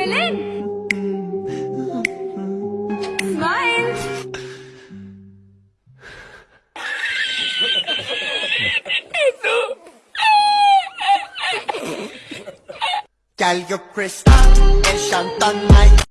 Gülmelerin. Smile. Gal, you're crystal, el